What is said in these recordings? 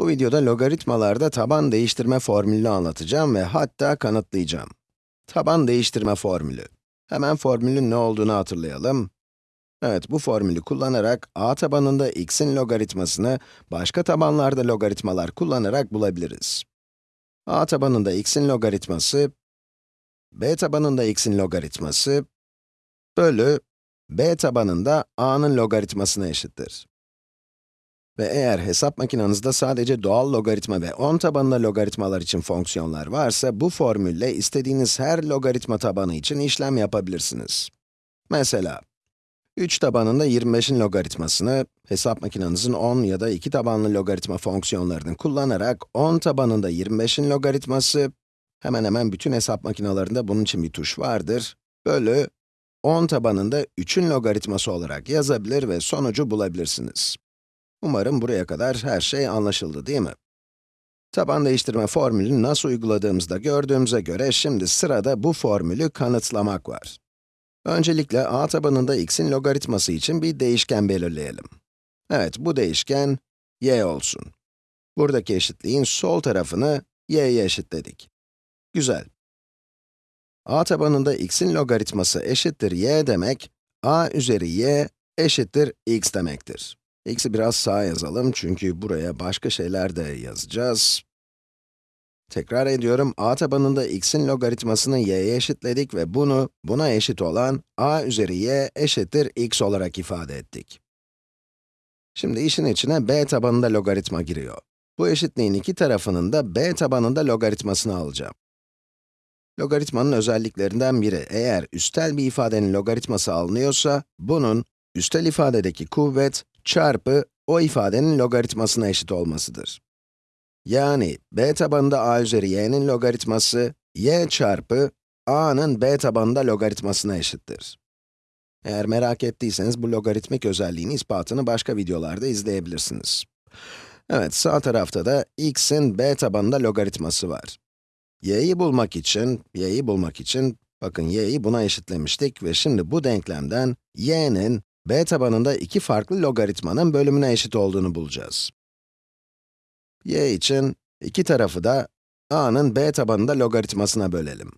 Bu videoda logaritmalarda taban değiştirme formülünü anlatacağım ve hatta kanıtlayacağım. Taban değiştirme formülü. Hemen formülün ne olduğunu hatırlayalım. Evet, bu formülü kullanarak a tabanında x'in logaritmasını başka tabanlarda logaritmalar kullanarak bulabiliriz. a tabanında x'in logaritması, b tabanında x'in logaritması bölü b tabanında a'nın logaritmasına eşittir. Ve eğer hesap makinenizde sadece doğal logaritma ve 10 tabanında logaritmalar için fonksiyonlar varsa, bu formülle istediğiniz her logaritma tabanı için işlem yapabilirsiniz. Mesela, 3 tabanında 25'in logaritmasını, hesap makinenizin 10 ya da 2 tabanlı logaritma fonksiyonlarını kullanarak 10 tabanında 25'in logaritması, hemen hemen bütün hesap makinelerinde bunun için bir tuş vardır, bölü 10 tabanında 3'ün logaritması olarak yazabilir ve sonucu bulabilirsiniz. Umarım buraya kadar her şey anlaşıldı değil mi? Taban değiştirme formülünü nasıl uyguladığımızda gördüğümüze göre şimdi sırada bu formülü kanıtlamak var. Öncelikle a tabanında x'in logaritması için bir değişken belirleyelim. Evet, bu değişken y olsun. Buradaki eşitliğin sol tarafını y'ye eşitledik. Güzel. a tabanında x'in logaritması eşittir y demek, a üzeri y eşittir x demektir. X'i biraz sağa yazalım çünkü buraya başka şeyler de yazacağız. Tekrar ediyorum, a tabanında x'in logaritmasını y'ye eşitledik ve bunu, buna eşit olan a üzeri y eşittir x olarak ifade ettik. Şimdi işin içine b tabanında logaritma giriyor. Bu eşitliğin iki tarafının da b tabanında logaritmasını alacağım. Logaritmanın özelliklerinden biri, eğer üstel bir ifadenin logaritması alınıyorsa, bunun üstel ifadedeki kuvvet çarpı o ifadenin logaritmasına eşit olmasıdır. Yani b tabanında a üzeri y'nin logaritması, y çarpı a'nın b tabanında logaritmasına eşittir. Eğer merak ettiyseniz bu logaritmik özelliğin ispatını başka videolarda izleyebilirsiniz. Evet, sağ tarafta da x'in b tabanında logaritması var. y'yi bulmak için, y'yi bulmak için, bakın y'yi buna eşitlemiştik ve şimdi bu denklemden y'nin b tabanında iki farklı logaritmanın bölümüne eşit olduğunu bulacağız. y için iki tarafı da a'nın b tabanında logaritmasına bölelim.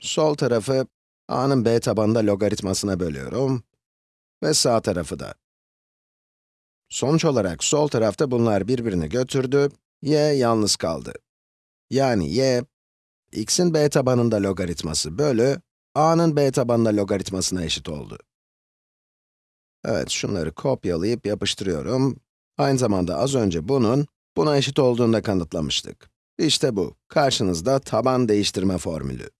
Sol tarafı a'nın b tabanında logaritmasına bölüyorum ve sağ tarafı da. Sonuç olarak sol tarafta bunlar birbirini götürdü, y yalnız kaldı. Yani y, x'in b tabanında logaritması bölü a'nın b tabanında logaritmasına eşit oldu. Evet, şunları kopyalayıp yapıştırıyorum. Aynı zamanda az önce bunun, buna eşit olduğunu da kanıtlamıştık. İşte bu, karşınızda taban değiştirme formülü.